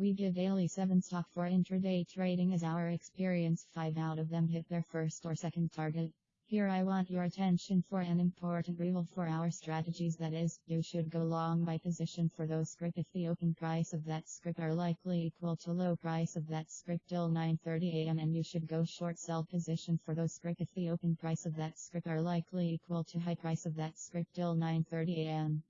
We give daily 7 stock for intraday trading as our experience. 5 out of them hit their first or second target. Here I want your attention for an important rule for our strategies. That is, you should go long by position for those script if the open price of that script are likely equal to low price of that script till 9.30 am and you should go short sell position for those script if the open price of that script are likely equal to high price of that script till 9.30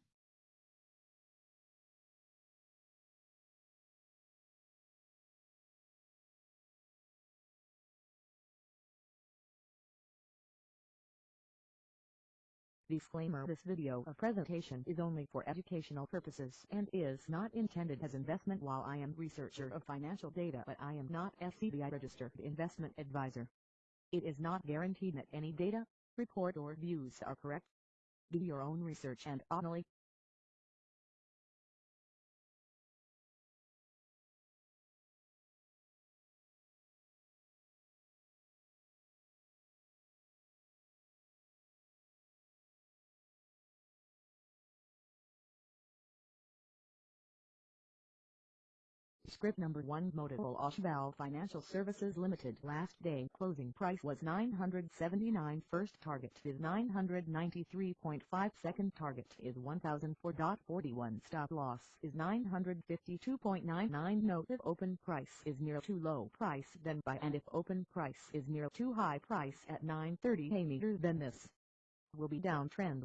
Disclaimer This video of presentation is only for educational purposes and is not intended as investment while I am researcher of financial data but I am not SEBI registered investment advisor. It is not guaranteed that any data, report or views are correct. Do your own research and only Script number 1 Motilal Oswal Financial Services Limited. Last day closing price was 979 First target is 993.5 Second target is 1004.41 Stop loss is 952.99 Note if open price is near too low price then buy. And if open price is near too high price at 930 a meter then this will be downtrend.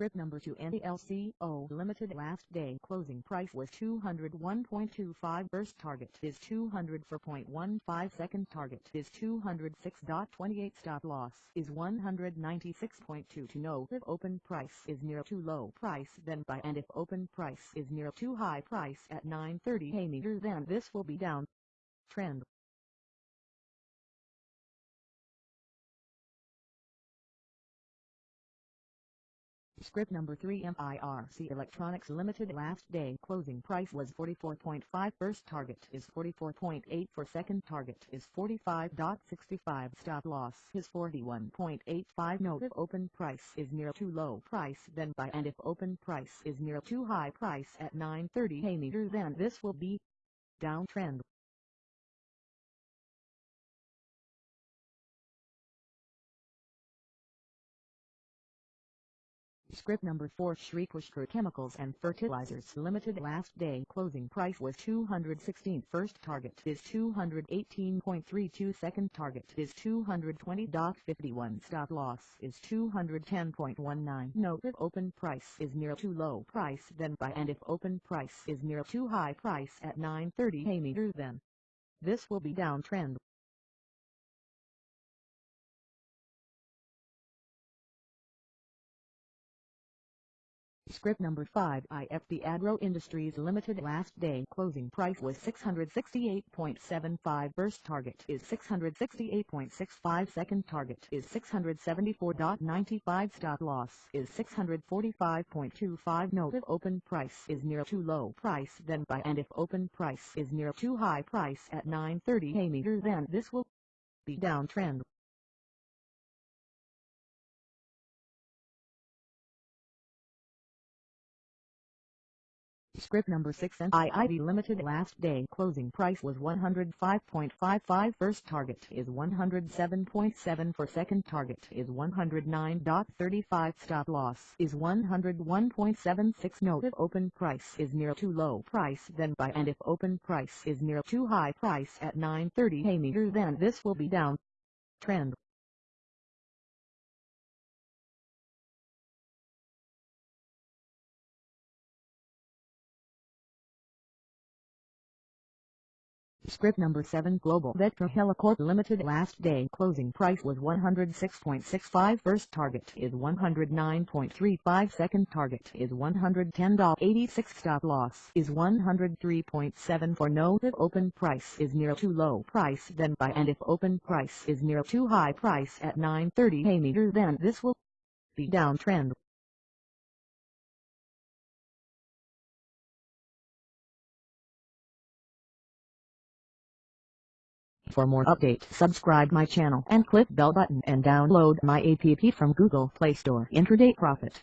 Script number 2 NLCO Limited last day closing price was 201.25 first target is 204.15 second target is 206.28 stop loss is 196.2 to know if open price is near too low price then buy and if open price is near too high price at 930 a meter then this will be down trend Script number 3 MIRC Electronics Limited last day. Closing price was 44.5 first target is 44.8 for second target is 45.65 stop loss is 41.85 note if open price is near too low price then buy and if open price is near too high price at 930 a meter then this will be downtrend Script number 4 Shri Pushkar Chemicals and Fertilizers. Limited last day. Closing price was 216 first target is 218.32 second target is 220.51 stop loss is 210.19 note if open price is near too low price then buy. And if open price is near too high price at 930 a meter then this will be downtrend Script number 5 IFB Agro Industries Limited last day. Closing price was 668.75 first target is 668.65 second target is 674.95 stop loss is 645.25 note if open price is near too low price then buy. And if open price is near too high price at 930 a meter then this will be downtrend Script number 6 and IIV Limited last day closing price was 105.55 first target is 107.7 for second target is 109.35 stop loss is 101.76 note if open price is near too low price then buy and if open price is near too high price at 930 a meter then this will be down. Trend Script number 7 Global Vector Helicorp Limited last day. Closing price was 106.65 first target is 109.35 second target is 110.86 stop loss is 103.7 for no if open price is near too low price then buy and if open price is near too high price at 930 a meter then this will be downtrend For more updates subscribe my channel and click bell button and download my app from Google Play Store. Intraday Profit